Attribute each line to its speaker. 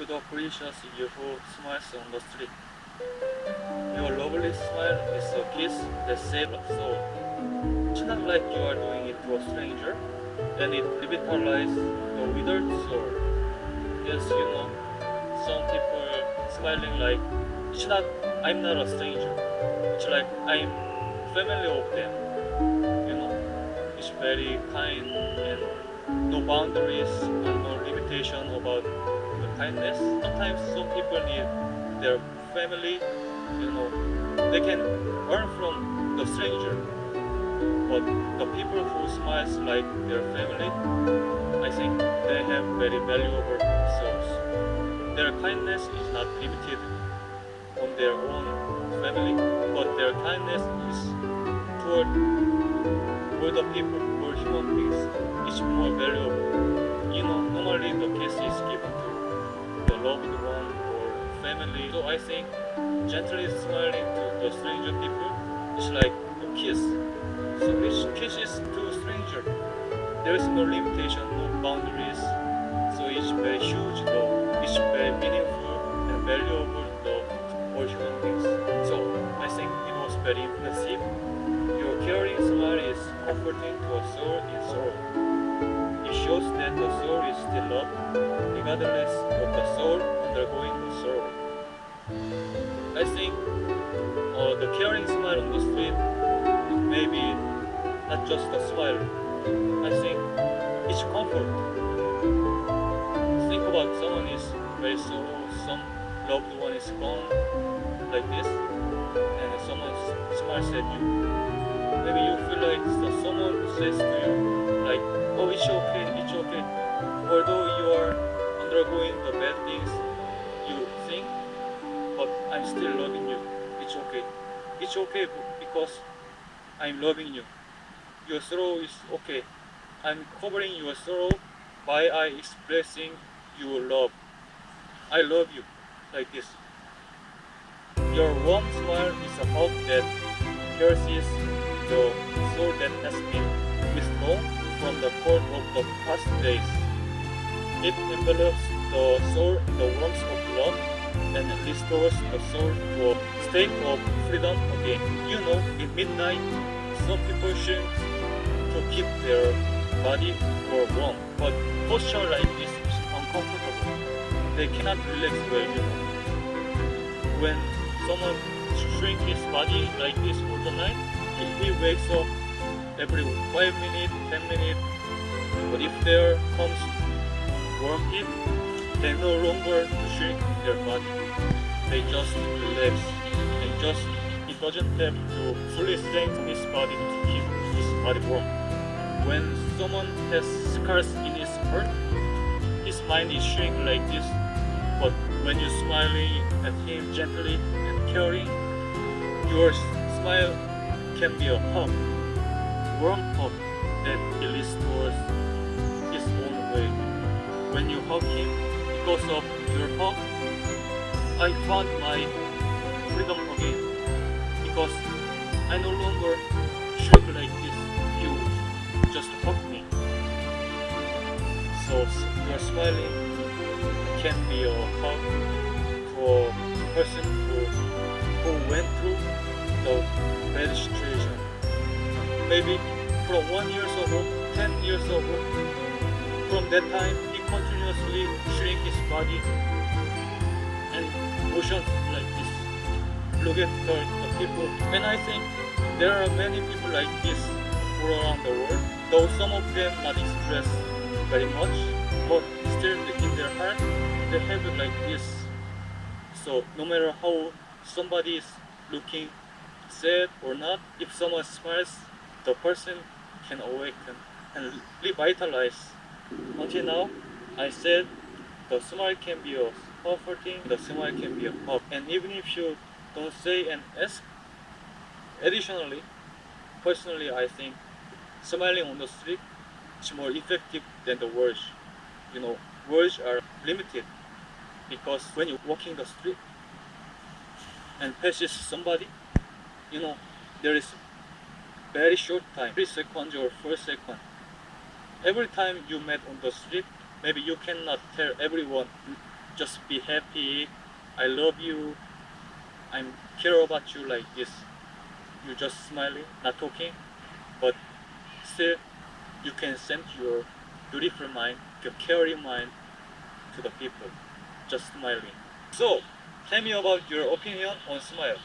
Speaker 1: to the gracious you who smiles on the street. Your lovely smile is a kiss that saves a soul. It's not like you are doing it to a stranger, and it revitalizes the withered soul. Yes, you know, some people smiling like, it's not, I'm not a stranger. It's like I'm family of them. You know, it's very kind and no boundaries and no limitation about the kindness. Sometimes some people need their family, you know, they can learn from the stranger. But the people who smiles like their family, I think they have very valuable souls. Their kindness is not limited on their own family, but their kindness is toward all the people, human beings. It's more valuable. You know, normally the kiss is given to the loved one or family. So I think gently smiling to the stranger people is like a kiss. So which kisses to a stranger. There is no limitation, no boundaries. So it's very huge though. It's very meaningful and valuable though for human beings. So I think it was very impressive. Your caring smile comforting to soul in sorrow. It shows that the soul is still loved, regardless of the soul undergoing the sorrow. I think uh, the caring smile on the street may be not just a smile. I think it's comfort. Think about someone is very sorrow, some loved one is gone like this, and someone smiles at you. Maybe you feel like so- someone says to you, like, oh, it's okay, it's okay. Although you are undergoing the bad things you think, but I'm still loving you. It's okay. It's okay because I'm loving you. Your sorrow is okay. I'm covering your sorrow by I expressing your love. I love you like this. Your warm smile is a hug that pierces the soul that has been withdrawn from the cold of the past days. It envelops the soul in the warmth of love and restores the soul to a state of freedom again. You know, in midnight, some people shrink to keep their body for warm, but posture like this is uncomfortable. They cannot relax well, you know. When someone shrinks his body like this for the night, he, wakes up every 5 minutes, 10 minutes. But if there comes warm heat, they no longer shrink their body. They just relax and just he doesn't have to fully strengthen his body to keep his body warm. When someone has scars in his heart, his mind is shrink like this. But when you're smiling at him gently and caring, your smile can be a hug, warm hug that he restores his own way. When you hug him, because of your hug, I found my freedom again. Because I no longer shrink like this. You just hug me. So your smiling can be a hug for a person who who went through the bad. Maybe from one years ago, ten years ago, from that time he continuously shrink his body and motions like this. Look at the, the people. And I think there are many people like this all around the world. Though some of them not express very much, but still in their heart they have it like this. So no matter how somebody is looking sad or not, if someone smiles, the person can awaken and revitalize. Until now, I said the smile can be a comforting, the smile can be a hug. And even if you don't say and ask, additionally, personally, I think smiling on the street is more effective than the words. You know, words are limited because when you're walking the street and passes somebody, you know, there is very short time, three seconds or four seconds. Every time you met on the street, maybe you cannot tell everyone just be happy. I love you. I'm care about you like this. You just smiling, not talking, but still you can send your beautiful mind, your caring mind to the people, just smiling. So, tell me about your opinion on smile.